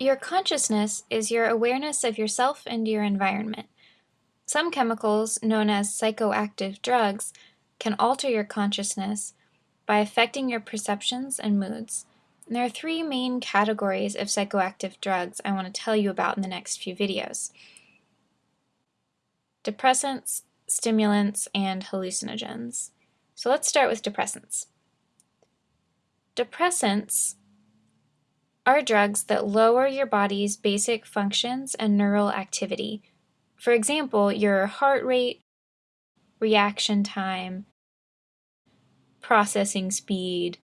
Your consciousness is your awareness of yourself and your environment. Some chemicals, known as psychoactive drugs, can alter your consciousness by affecting your perceptions and moods. And there are three main categories of psychoactive drugs I want to tell you about in the next few videos. Depressants, stimulants, and hallucinogens. So let's start with depressants. Depressants are drugs that lower your body's basic functions and neural activity. For example, your heart rate, reaction time, processing speed,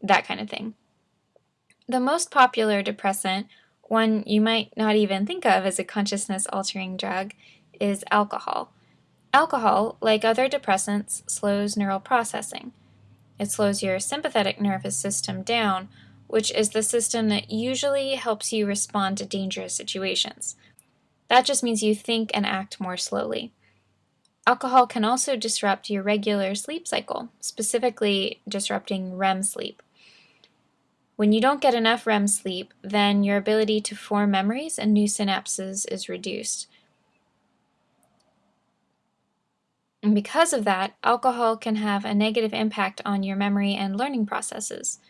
that kind of thing. The most popular depressant, one you might not even think of as a consciousness altering drug, is alcohol. Alcohol, like other depressants, slows neural processing. It slows your sympathetic nervous system down, which is the system that usually helps you respond to dangerous situations. That just means you think and act more slowly. Alcohol can also disrupt your regular sleep cycle, specifically disrupting REM sleep. When you don't get enough REM sleep, then your ability to form memories and new synapses is reduced. And because of that, alcohol can have a negative impact on your memory and learning processes.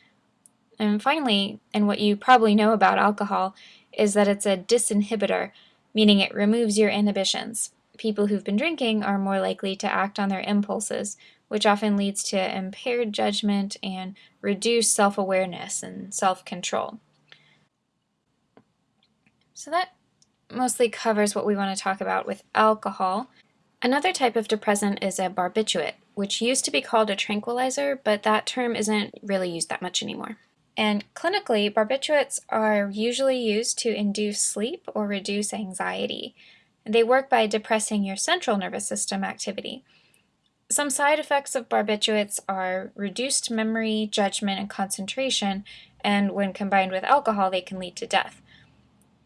And finally, and what you probably know about alcohol, is that it's a disinhibitor, meaning it removes your inhibitions. People who've been drinking are more likely to act on their impulses, which often leads to impaired judgment and reduced self-awareness and self-control. So that mostly covers what we want to talk about with alcohol. Another type of depressant is a barbiturate, which used to be called a tranquilizer, but that term isn't really used that much anymore. And clinically, barbiturates are usually used to induce sleep or reduce anxiety. They work by depressing your central nervous system activity. Some side effects of barbiturates are reduced memory, judgment, and concentration, and when combined with alcohol, they can lead to death.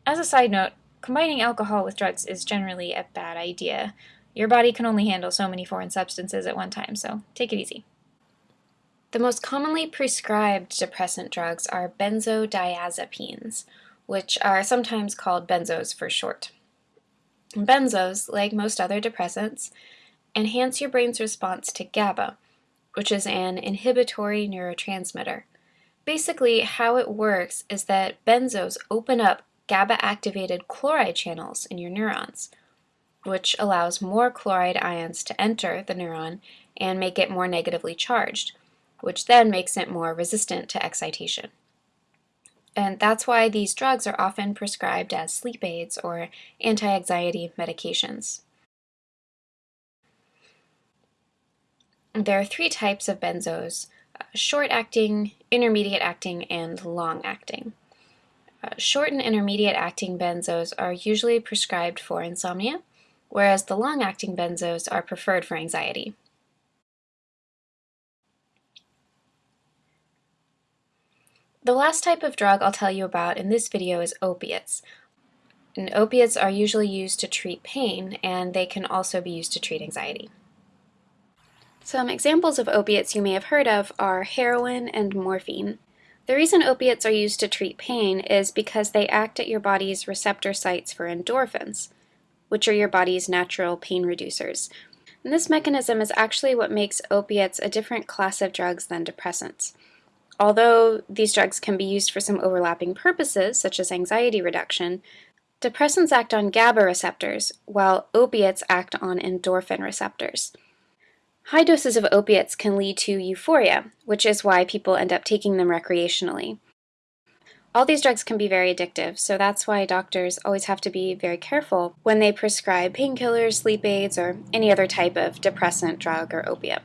As a side note, combining alcohol with drugs is generally a bad idea. Your body can only handle so many foreign substances at one time, so take it easy. The most commonly prescribed depressant drugs are benzodiazepines, which are sometimes called benzos for short. Benzos, like most other depressants, enhance your brain's response to GABA, which is an inhibitory neurotransmitter. Basically, how it works is that benzos open up GABA-activated chloride channels in your neurons, which allows more chloride ions to enter the neuron and make it more negatively charged, which then makes it more resistant to excitation. And that's why these drugs are often prescribed as sleep aids or anti-anxiety medications. There are three types of benzos, uh, short-acting, intermediate-acting, and long-acting. Uh, short and intermediate-acting benzos are usually prescribed for insomnia, whereas the long-acting benzos are preferred for anxiety. The last type of drug I'll tell you about in this video is opiates. And opiates are usually used to treat pain, and they can also be used to treat anxiety. Some examples of opiates you may have heard of are heroin and morphine. The reason opiates are used to treat pain is because they act at your body's receptor sites for endorphins, which are your body's natural pain reducers. And this mechanism is actually what makes opiates a different class of drugs than depressants. Although these drugs can be used for some overlapping purposes, such as anxiety reduction, depressants act on GABA receptors, while opiates act on endorphin receptors. High doses of opiates can lead to euphoria, which is why people end up taking them recreationally. All these drugs can be very addictive, so that's why doctors always have to be very careful when they prescribe painkillers, sleep aids, or any other type of depressant drug or opiate.